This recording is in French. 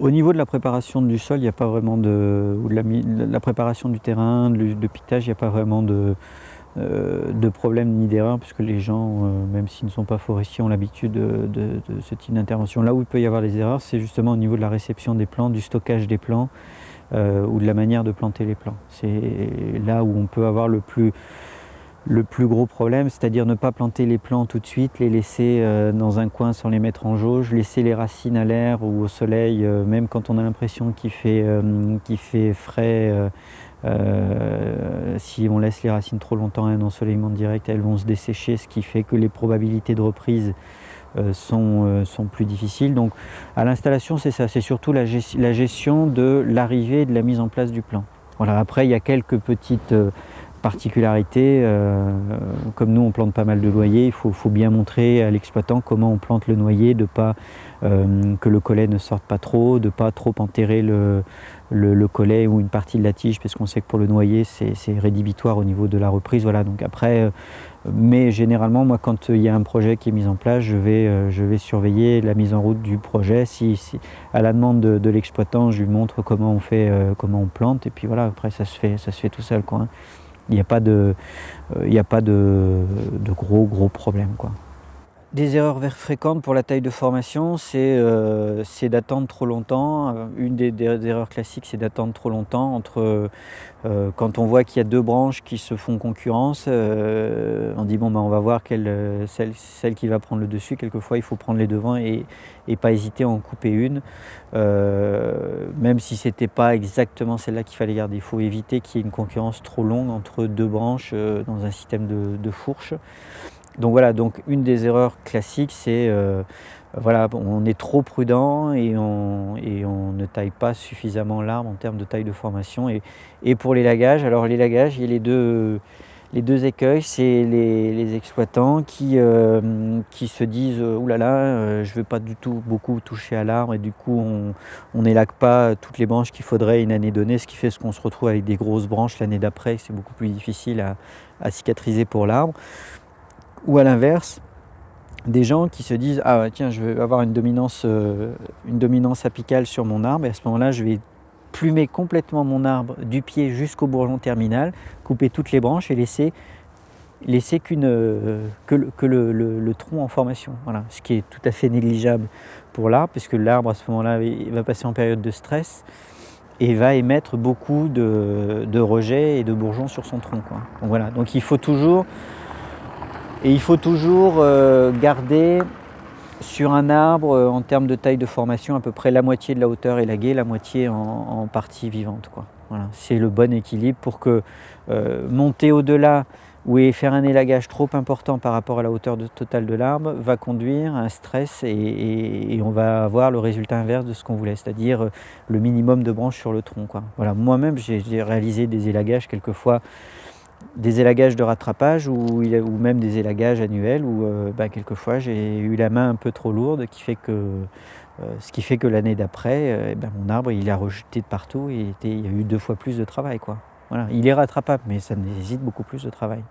Au niveau de la préparation du sol, il n'y a pas vraiment de... de la, préparation du terrain, de, pitage, il n'y a pas vraiment de, euh, de problème ni d'erreur, puisque les gens, euh, même s'ils ne sont pas forestiers, ont l'habitude de, ce type d'intervention. Là où il peut y avoir des erreurs, c'est justement au niveau de la réception des plants, du stockage des plants, euh, ou de la manière de planter les plants. C'est là où on peut avoir le plus le plus gros problème, c'est-à-dire ne pas planter les plants tout de suite, les laisser euh, dans un coin sans les mettre en jauge, laisser les racines à l'air ou au soleil, euh, même quand on a l'impression qu'il fait, euh, frais, si on laisse les racines trop longtemps à un ensoleillement direct, elles vont se dessécher, ce qui fait que les probabilités de reprise sont, sont, plus difficiles. Donc à l'installation, c'est ça, c'est surtout la, la, gestion de l'arrivée et de la mise en place du plan. Voilà, après, il y a quelques petites particularité, euh, comme nous on plante pas mal de noyers, il faut, bien montrer à l'exploitant comment on plante le noyer, de pas euh, que le collet ne sorte pas trop, de pas trop enterrer le, le, collet ou une partie de la tige, parce qu'on sait que pour le noyer c'est rédhibitoire au niveau de la reprise. Voilà, donc après, euh, mais généralement moi quand il y a un projet qui est mis en place, je vais, je vais surveiller la mise en route du projet. Si, à la demande de, l'exploitant, je lui montre comment on fait, comment on plante, et puis voilà, après ça se fait, ça se fait tout seul. Quoi, hein. Il n'y a pas de, euh, a pas de, gros gros problèmes. Des erreurs fréquentes pour la taille de formation, c'est euh, d'attendre trop longtemps. Euh, une des, erreurs classiques, c'est d'attendre trop longtemps entre euh, quand on voit qu'il y a deux branches qui se font concurrence. on dit bon, ben, on va voir quelle, celle, qui va prendre le dessus. Quelquefois, il faut prendre les devants et, et pas hésiter à en couper une, même si c'était pas exactement celle-là qu'il fallait garder. Il faut éviter qu'il y ait une concurrence trop longue entre deux branches dans un système de, de fourche. Donc voilà, donc une des erreurs classiques, c'est euh, voilà, on est trop prudent et on, et on ne taille pas suffisamment l'arbre en termes de taille de formation. Et, et, pour les lagages, alors les lagages, il y a les deux, les deux écueils, c'est les, exploitants qui, euh, qui se disent euh, « oulala, là, je ne veux pas du tout beaucoup toucher à l'arbre et du coup on n'élague pas toutes les branches qu'il faudrait une année donnée, ce qui fait qu'on se retrouve avec des grosses branches l'année d'après, c'est beaucoup plus difficile à cicatriser pour l'arbre. Ou à l'inverse, des gens qui se disent « Ah tiens, je veux avoir une dominance, euh, une dominance apicale sur mon arbre, et à ce moment-là, je vais plumer complètement mon arbre du pied jusqu'au bourgeon terminal, couper toutes les branches et laisser, laisser qu'une euh, que, le, tronc en formation. Voilà, ce qui est tout à fait négligeable pour l'arbre, puisque l'arbre à ce moment-là va passer en période de stress et va émettre beaucoup de, de rejets et de bourgeons sur son tronc. Quoi. Voilà, donc il faut toujours et il faut toujours euh, garder sur un arbre, euh, en termes de taille de formation, à peu près la moitié de la hauteur élaguée, la moitié en, partie vivante. Voilà. C'est le bon équilibre pour que euh, monter au-delà ou faire un élagage trop important par rapport à la hauteur totale de l'arbre va conduire à un stress et, on va avoir le résultat inverse de ce qu'on voulait, c'est-à-dire le minimum de branches sur le tronc. Voilà. Moi-même, j'ai réalisé des élagages quelquefois des élagages de rattrapage ou, même des élagages annuels où euh, bah, quelquefois j'ai eu la main un peu trop lourde, euh, ce qui fait que l'année d'après, euh, ben, mon arbre il a rejeté de partout et il y a eu deux fois plus de travail. Voilà. Il est rattrapable mais ça nécessite beaucoup plus de travail.